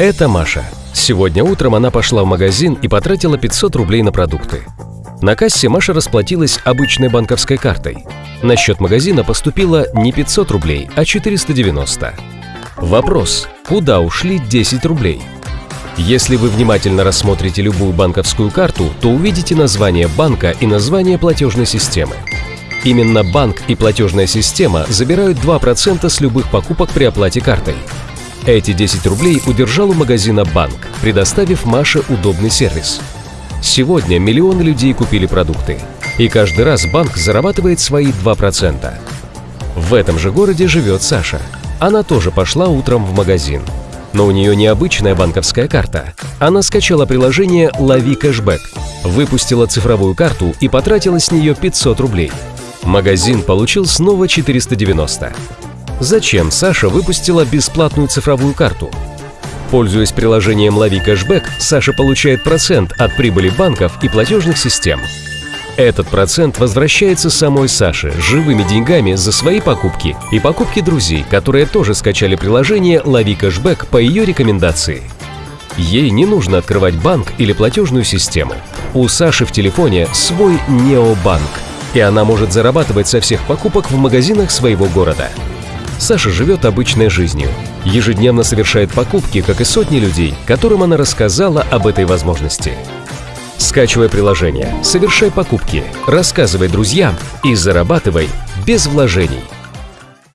Это Маша. Сегодня утром она пошла в магазин и потратила 500 рублей на продукты. На кассе Маша расплатилась обычной банковской картой. На счет магазина поступило не 500 рублей, а 490. Вопрос, куда ушли 10 рублей? Если вы внимательно рассмотрите любую банковскую карту, то увидите название банка и название платежной системы. Именно банк и платежная система забирают 2% с любых покупок при оплате картой. Эти 10 рублей удержал у магазина банк, предоставив Маше удобный сервис. Сегодня миллионы людей купили продукты, и каждый раз банк зарабатывает свои 2%. В этом же городе живет Саша. Она тоже пошла утром в магазин. Но у нее необычная банковская карта. Она скачала приложение «Лови кэшбэк», выпустила цифровую карту и потратила с нее 500 рублей. Магазин получил снова 490. Зачем Саша выпустила бесплатную цифровую карту? Пользуясь приложением «Лови кэшбэк», Саша получает процент от прибыли банков и платежных систем. Этот процент возвращается самой Саше живыми деньгами за свои покупки и покупки друзей, которые тоже скачали приложение «Лови кэшбэк» по ее рекомендации. Ей не нужно открывать банк или платежную систему. У Саши в телефоне свой необанк, и она может зарабатывать со всех покупок в магазинах своего города. Саша живет обычной жизнью. Ежедневно совершает покупки, как и сотни людей, которым она рассказала об этой возможности. Скачивай приложение, совершай покупки, рассказывай друзьям и зарабатывай без вложений –